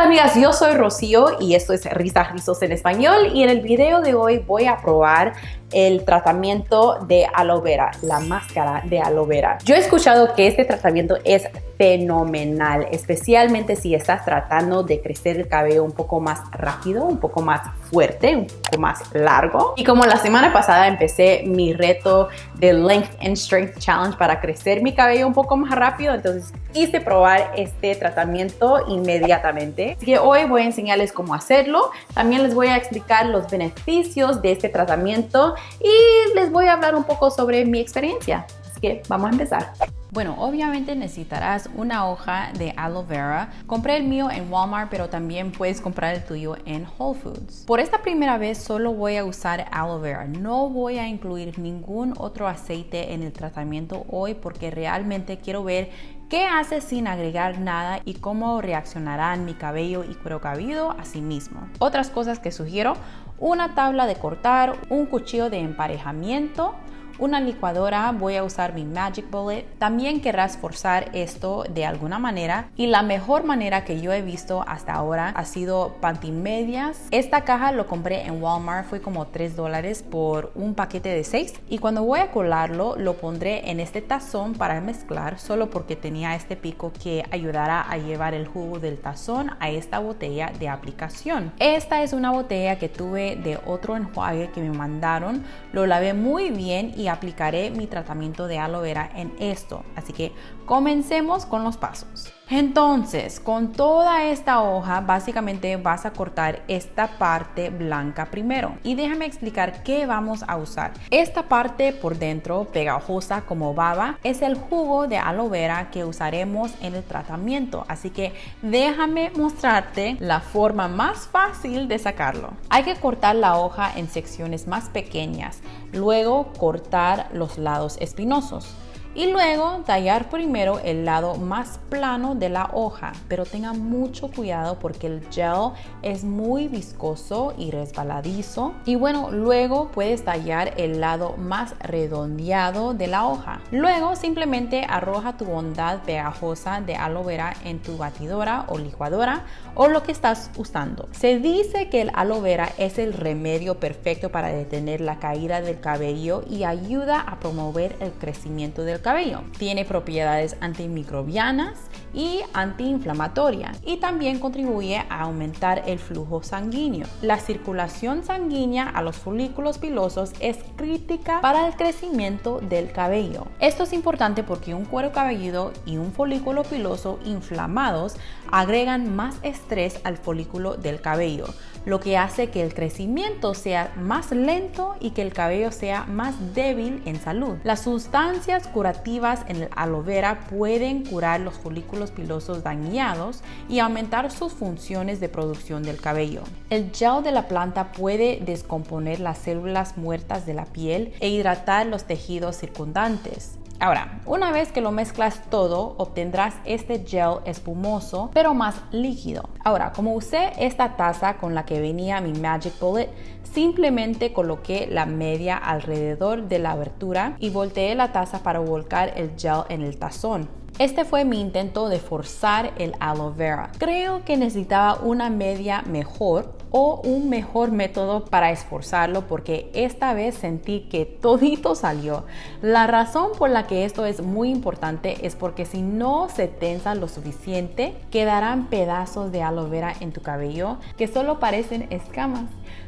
tal amigas? Yo soy Rocío y esto es Risas Rizos en Español y en el video de hoy voy a probar el tratamiento de aloe vera, la máscara de aloe vera. Yo he escuchado que este tratamiento es fenomenal, especialmente si estás tratando de crecer el cabello un poco más rápido, un poco más fuerte, un poco más largo. Y como la semana pasada empecé mi reto de Length and Strength Challenge para crecer mi cabello un poco más rápido, entonces quise probar este tratamiento inmediatamente. Así que hoy voy a enseñarles cómo hacerlo. También les voy a explicar los beneficios de este tratamiento y les voy a hablar un poco sobre mi experiencia. Así que vamos a empezar. Bueno, obviamente necesitarás una hoja de aloe vera. Compré el mío en Walmart, pero también puedes comprar el tuyo en Whole Foods. Por esta primera vez solo voy a usar aloe vera. No voy a incluir ningún otro aceite en el tratamiento hoy porque realmente quiero ver qué hace sin agregar nada y cómo reaccionarán mi cabello y cuero cabelludo a sí mismo. Otras cosas que sugiero, una tabla de cortar, un cuchillo de emparejamiento, una licuadora, voy a usar mi Magic Bullet. También querrás forzar esto de alguna manera y la mejor manera que yo he visto hasta ahora ha sido pantimedias. Esta caja lo compré en Walmart, fue como 3 dólares por un paquete de 6 y cuando voy a colarlo lo pondré en este tazón para mezclar solo porque tenía este pico que ayudará a llevar el jugo del tazón a esta botella de aplicación. Esta es una botella que tuve de otro enjuague que me mandaron, lo lavé muy bien y aplicaré mi tratamiento de aloe vera en esto. Así que comencemos con los pasos. Entonces, con toda esta hoja, básicamente vas a cortar esta parte blanca primero. Y déjame explicar qué vamos a usar. Esta parte por dentro, pegajosa como baba, es el jugo de aloe vera que usaremos en el tratamiento. Así que déjame mostrarte la forma más fácil de sacarlo. Hay que cortar la hoja en secciones más pequeñas, luego cortar los lados espinosos y luego tallar primero el lado más plano de la hoja, pero tenga mucho cuidado porque el gel es muy viscoso y resbaladizo. Y bueno, luego puedes tallar el lado más redondeado de la hoja. Luego simplemente arroja tu bondad pegajosa de aloe vera en tu batidora o licuadora o lo que estás usando. Se dice que el aloe vera es el remedio perfecto para detener la caída del cabello y ayuda a promover el crecimiento del cabello. Tiene propiedades antimicrobianas y antiinflamatorias y también contribuye a aumentar el flujo sanguíneo. La circulación sanguínea a los folículos pilosos es crítica para el crecimiento del cabello. Esto es importante porque un cuero cabelludo y un folículo piloso inflamados agregan más estrés al folículo del cabello, lo que hace que el crecimiento sea más lento y que el cabello sea más débil en salud. Las sustancias curativas en el aloe vera pueden curar los folículos pilosos dañados y aumentar sus funciones de producción del cabello. El gel de la planta puede descomponer las células muertas de la piel e hidratar los tejidos circundantes. Ahora, una vez que lo mezclas todo, obtendrás este gel espumoso, pero más líquido. Ahora, como usé esta taza con la que venía mi Magic Bullet, simplemente coloqué la media alrededor de la abertura y volteé la taza para volcar el gel en el tazón. Este fue mi intento de forzar el aloe vera. Creo que necesitaba una media mejor o un mejor método para esforzarlo porque esta vez sentí que todito salió. La razón por la que esto es muy importante es porque si no se tensa lo suficiente, quedarán pedazos de aloe vera en tu cabello que solo parecen escamas.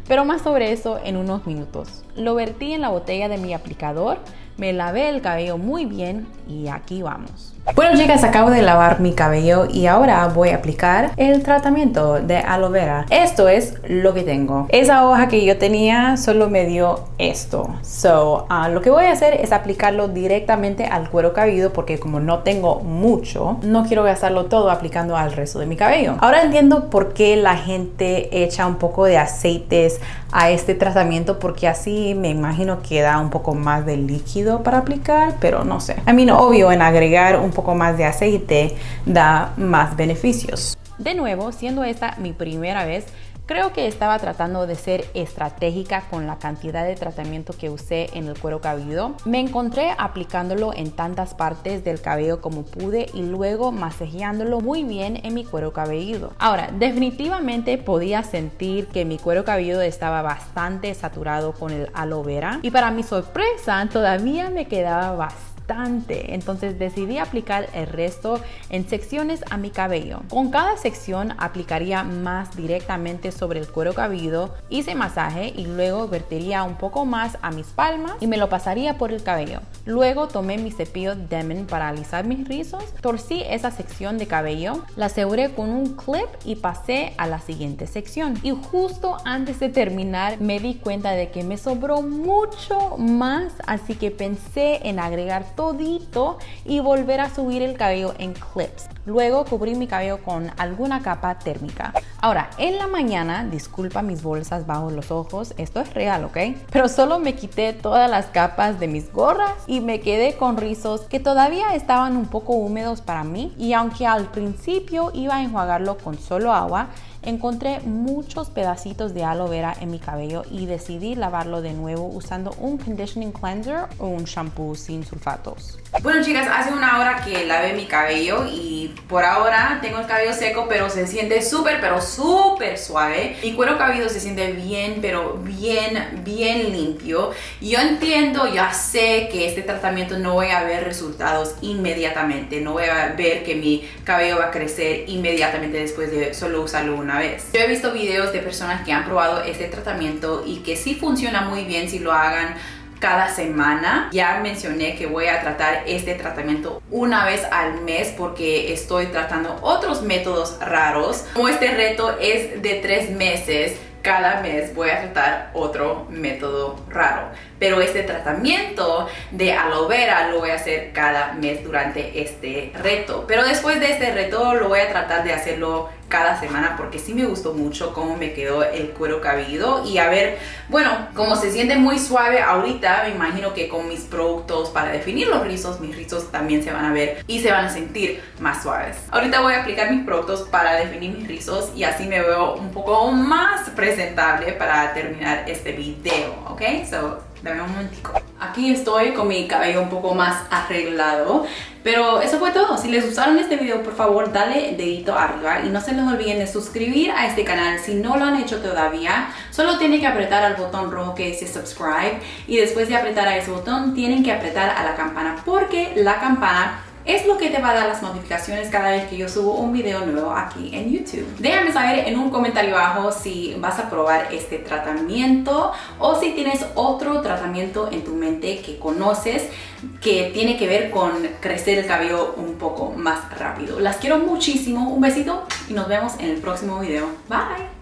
Pero más sobre eso en unos minutos. Lo vertí en la botella de mi aplicador, me lavé el cabello muy bien y aquí vamos. Bueno chicas, acabo de lavar mi cabello y ahora voy a aplicar el tratamiento de aloe vera. Esto es lo que tengo. Esa hoja que yo tenía solo me dio esto. So, uh, lo que voy a hacer es aplicarlo directamente al cuero cabelludo porque como no tengo mucho, no quiero gastarlo todo aplicando al resto de mi cabello. Ahora entiendo por qué la gente echa un poco de aceites a este tratamiento porque así me imagino que da un poco más de líquido para aplicar, pero no sé. A mí no, obvio en agregar un poco más de aceite da más beneficios. De nuevo, siendo esta mi primera vez, Creo que estaba tratando de ser estratégica con la cantidad de tratamiento que usé en el cuero cabelludo. Me encontré aplicándolo en tantas partes del cabello como pude y luego masajeándolo muy bien en mi cuero cabelludo. Ahora, definitivamente podía sentir que mi cuero cabelludo estaba bastante saturado con el aloe vera y para mi sorpresa todavía me quedaba bastante entonces decidí aplicar el resto en secciones a mi cabello. Con cada sección aplicaría más directamente sobre el cuero cabelludo, hice masaje y luego vertería un poco más a mis palmas y me lo pasaría por el cabello. Luego tomé mi cepillo Demon para alisar mis rizos, torcí esa sección de cabello, la aseguré con un clip y pasé a la siguiente sección. Y justo antes de terminar me di cuenta de que me sobró mucho más, así que pensé en agregar y volver a subir el cabello en clips. Luego cubrí mi cabello con alguna capa térmica. Ahora, en la mañana, disculpa mis bolsas bajo los ojos, esto es real, ¿ok? Pero solo me quité todas las capas de mis gorras y me quedé con rizos que todavía estaban un poco húmedos para mí y aunque al principio iba a enjuagarlo con solo agua, encontré muchos pedacitos de aloe vera en mi cabello y decidí lavarlo de nuevo usando un conditioning cleanser o un shampoo sin sulfatos. Bueno chicas, hace una hora que lavé mi cabello y por ahora tengo el cabello seco pero se siente súper pero súper suave. Mi cuero cabelludo se siente bien pero bien bien limpio. Yo entiendo, ya sé que este tratamiento no voy a ver resultados inmediatamente. No voy a ver que mi cabello va a crecer inmediatamente después de solo usarlo una vez. Yo he visto videos de personas que han probado este tratamiento y que sí funciona muy bien si lo hagan cada semana. Ya mencioné que voy a tratar este tratamiento una vez al mes porque estoy tratando otros métodos raros. Como este reto es de tres meses, cada mes voy a tratar otro método raro. Pero este tratamiento de aloe vera lo voy a hacer cada mes durante este reto. Pero después de este reto lo voy a tratar de hacerlo cada semana porque sí me gustó mucho cómo me quedó el cuero cabelludo y a ver, bueno, como se siente muy suave ahorita, me imagino que con mis productos para definir los rizos, mis rizos también se van a ver y se van a sentir más suaves. Ahorita voy a aplicar mis productos para definir mis rizos y así me veo un poco más presentable para terminar este video, ¿ok? So, Dame un momentico. Aquí estoy con mi cabello un poco más arreglado. Pero eso fue todo. Si les gustaron este video, por favor, dale dedito arriba. Y no se les olviden de suscribir a este canal si no lo han hecho todavía. Solo tienen que apretar al botón rojo que dice subscribe. Y después de apretar a ese botón, tienen que apretar a la campana. Porque la campana es lo que te va a dar las notificaciones cada vez que yo subo un video nuevo aquí en YouTube. Déjame saber en un comentario abajo si vas a probar este tratamiento o si tienes otro tratamiento en tu mente que conoces que tiene que ver con crecer el cabello un poco más rápido. Las quiero muchísimo, un besito y nos vemos en el próximo video. Bye!